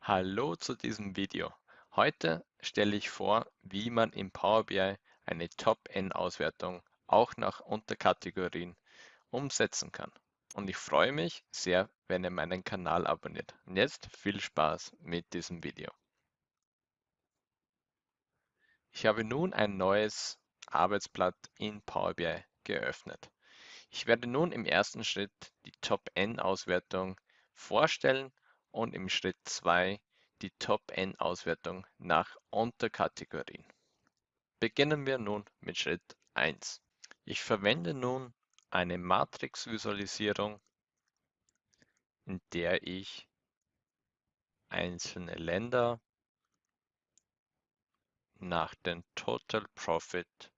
Hallo zu diesem Video. Heute stelle ich vor, wie man im Power BI eine Top-N-Auswertung auch nach Unterkategorien umsetzen kann. Und ich freue mich sehr, wenn ihr meinen Kanal abonniert. Und jetzt viel Spaß mit diesem Video. Ich habe nun ein neues Arbeitsblatt in Power BI geöffnet. Ich werde nun im ersten Schritt die Top-N-Auswertung vorstellen und im Schritt 2 die Top-N-Auswertung nach Unterkategorien. Beginnen wir nun mit Schritt 1. Ich verwende nun eine Matrix-Visualisierung, in der ich einzelne Länder nach dem Total Profit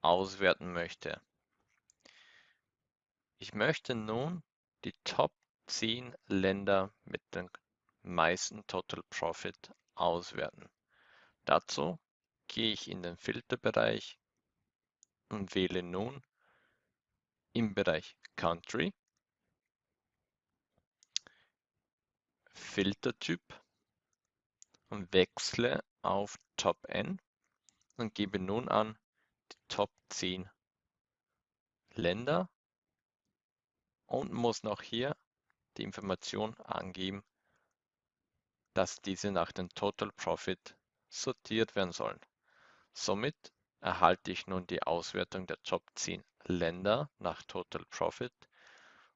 auswerten möchte. Ich möchte nun die Top 10 Länder mit dem meisten Total Profit auswerten. Dazu gehe ich in den Filterbereich und wähle nun im Bereich Country Filtertyp und wechsle auf Top N und gebe nun an die Top 10 Länder und muss noch hier die Information angeben, dass diese nach dem Total Profit sortiert werden sollen. Somit erhalte ich nun die Auswertung der Top 10 Länder nach Total Profit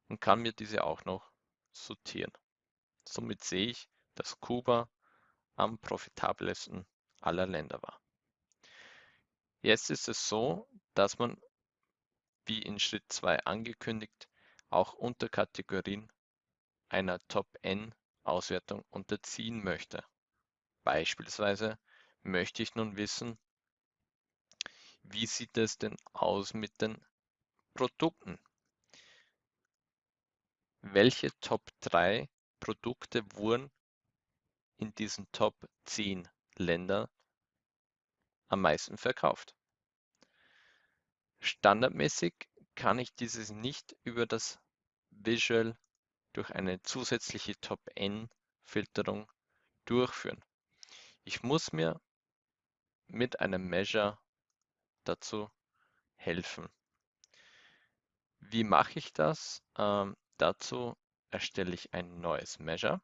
und kann mir diese auch noch sortieren. Somit sehe ich, dass Kuba am profitabelsten aller Länder war. Jetzt ist es so, dass man, wie in Schritt 2 angekündigt, auch Unterkategorien einer Top-N-Auswertung unterziehen möchte. Beispielsweise möchte ich nun wissen, wie sieht es denn aus mit den Produkten? Welche Top 3 Produkte wurden in diesen Top 10 Ländern am meisten verkauft? Standardmäßig kann ich dieses nicht über das Visual durch eine zusätzliche Top-N-Filterung durchführen. Ich muss mir mit einem Measure dazu helfen. Wie mache ich das? Ähm, dazu erstelle ich ein neues Measure.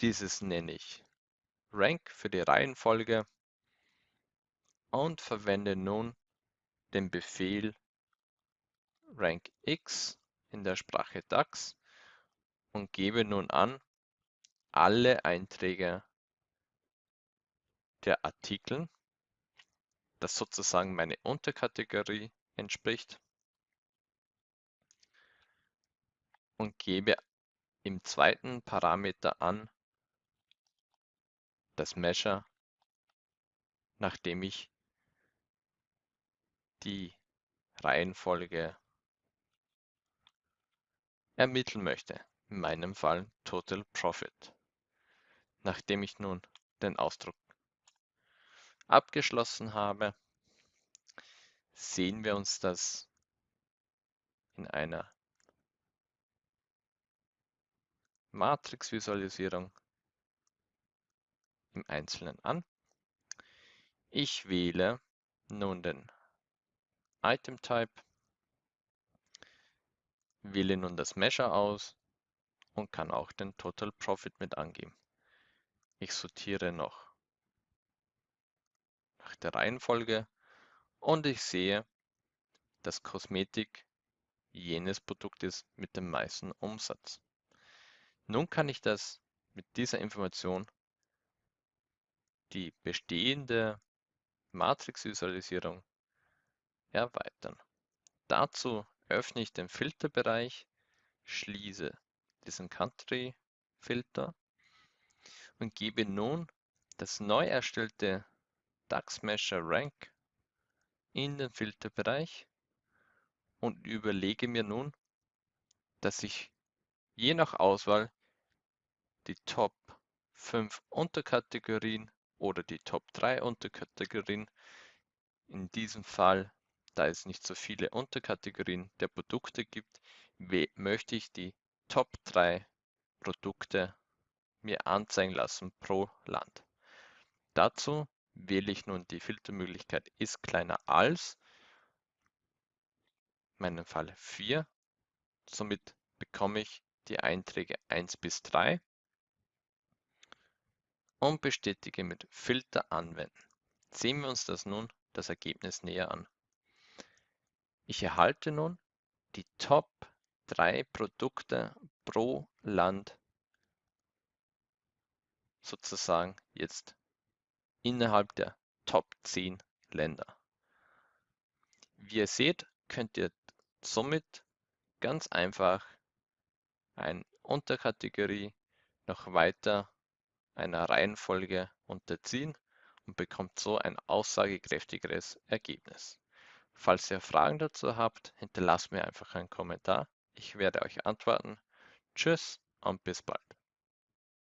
Dieses nenne ich Rank für die Reihenfolge und verwende nun den Befehl rankx in der Sprache DAX und gebe nun an, alle Einträge der Artikel, das sozusagen meine Unterkategorie entspricht, und gebe im zweiten Parameter an das Measure, nachdem ich die Reihenfolge ermitteln möchte, in meinem Fall Total Profit. Nachdem ich nun den Ausdruck abgeschlossen habe, sehen wir uns das in einer Matrix-Visualisierung im Einzelnen an. Ich wähle nun den Item Type, wähle nun das Measure aus und kann auch den Total Profit mit angeben. Ich sortiere noch nach der Reihenfolge und ich sehe, dass Kosmetik jenes Produkt ist mit dem meisten Umsatz. Nun kann ich das mit dieser Information die bestehende Matrix-Visualisierung erweitern. Dazu öffne ich den Filterbereich, schließe diesen Country-Filter und gebe nun das neu erstellte DAX Measure Rank in den Filterbereich und überlege mir nun, dass ich je nach Auswahl die Top 5 Unterkategorien oder die Top 3 Unterkategorien, in diesem Fall da es nicht so viele Unterkategorien der Produkte gibt, möchte ich die Top 3 Produkte mir anzeigen lassen pro Land. Dazu wähle ich nun die Filtermöglichkeit ist kleiner als, in meinem Fall 4. Somit bekomme ich die Einträge 1 bis 3 und bestätige mit Filter anwenden. Sehen wir uns das nun das Ergebnis näher an. Ich erhalte nun die Top 3 Produkte pro Land sozusagen jetzt innerhalb der Top 10 Länder. Wie ihr seht, könnt ihr somit ganz einfach eine Unterkategorie noch weiter einer Reihenfolge unterziehen und bekommt so ein aussagekräftigeres Ergebnis. Falls ihr Fragen dazu habt, hinterlasst mir einfach einen Kommentar. Ich werde euch antworten. Tschüss und bis bald.